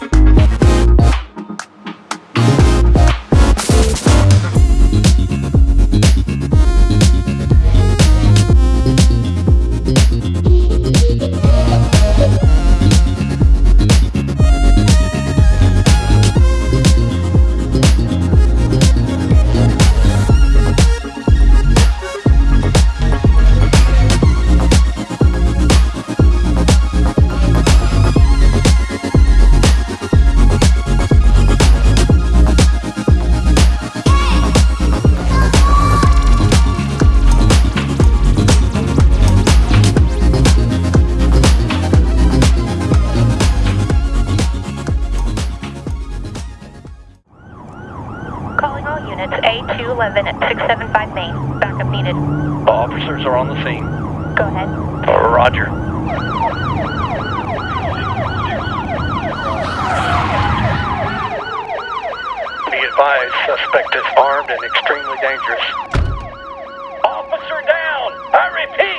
Thank units A211 at 675 Main. Backup needed. Officers are on the scene. Go ahead. Roger. Be advised, suspect is armed and extremely dangerous. Officer down! I repeat,